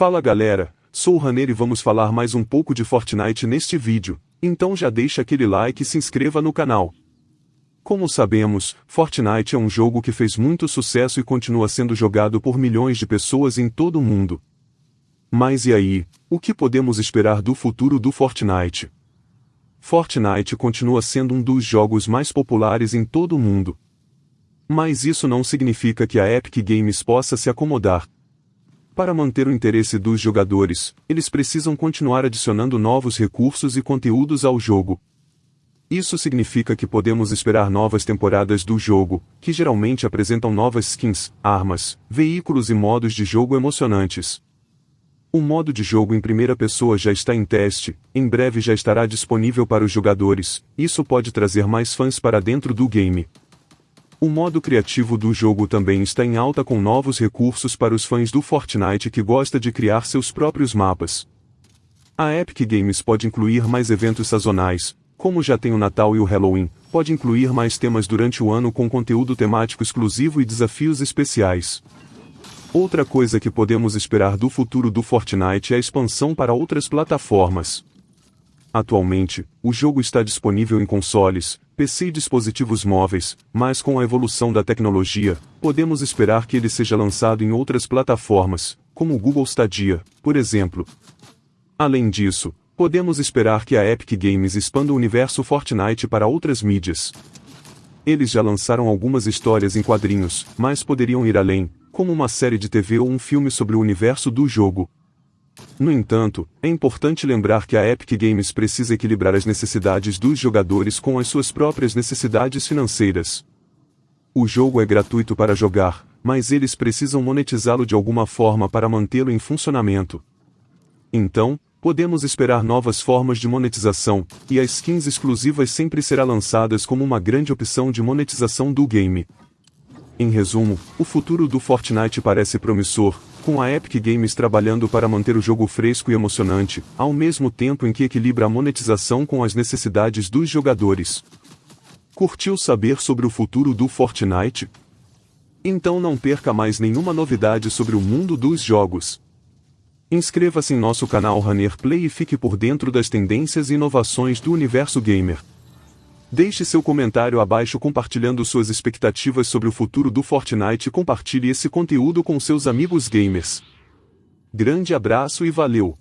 Fala galera, sou o Raner e vamos falar mais um pouco de Fortnite neste vídeo, então já deixa aquele like e se inscreva no canal. Como sabemos, Fortnite é um jogo que fez muito sucesso e continua sendo jogado por milhões de pessoas em todo o mundo. Mas e aí, o que podemos esperar do futuro do Fortnite? Fortnite continua sendo um dos jogos mais populares em todo o mundo. Mas isso não significa que a Epic Games possa se acomodar. Para manter o interesse dos jogadores, eles precisam continuar adicionando novos recursos e conteúdos ao jogo. Isso significa que podemos esperar novas temporadas do jogo, que geralmente apresentam novas skins, armas, veículos e modos de jogo emocionantes. O modo de jogo em primeira pessoa já está em teste, em breve já estará disponível para os jogadores, isso pode trazer mais fãs para dentro do game. O modo criativo do jogo também está em alta com novos recursos para os fãs do Fortnite que gosta de criar seus próprios mapas. A Epic Games pode incluir mais eventos sazonais, como já tem o Natal e o Halloween, pode incluir mais temas durante o ano com conteúdo temático exclusivo e desafios especiais. Outra coisa que podemos esperar do futuro do Fortnite é a expansão para outras plataformas. Atualmente, o jogo está disponível em consoles, PC e dispositivos móveis, mas com a evolução da tecnologia, podemos esperar que ele seja lançado em outras plataformas, como o Google Stadia, por exemplo. Além disso, podemos esperar que a Epic Games expanda o universo Fortnite para outras mídias. Eles já lançaram algumas histórias em quadrinhos, mas poderiam ir além, como uma série de TV ou um filme sobre o universo do jogo, no entanto, é importante lembrar que a Epic Games precisa equilibrar as necessidades dos jogadores com as suas próprias necessidades financeiras. O jogo é gratuito para jogar, mas eles precisam monetizá-lo de alguma forma para mantê-lo em funcionamento. Então, podemos esperar novas formas de monetização, e as skins exclusivas sempre serão lançadas como uma grande opção de monetização do game. Em resumo, o futuro do Fortnite parece promissor, com a Epic Games trabalhando para manter o jogo fresco e emocionante, ao mesmo tempo em que equilibra a monetização com as necessidades dos jogadores. Curtiu saber sobre o futuro do Fortnite? Então não perca mais nenhuma novidade sobre o mundo dos jogos. Inscreva-se em nosso canal Runner Play e fique por dentro das tendências e inovações do universo gamer. Deixe seu comentário abaixo compartilhando suas expectativas sobre o futuro do Fortnite e compartilhe esse conteúdo com seus amigos gamers. Grande abraço e valeu!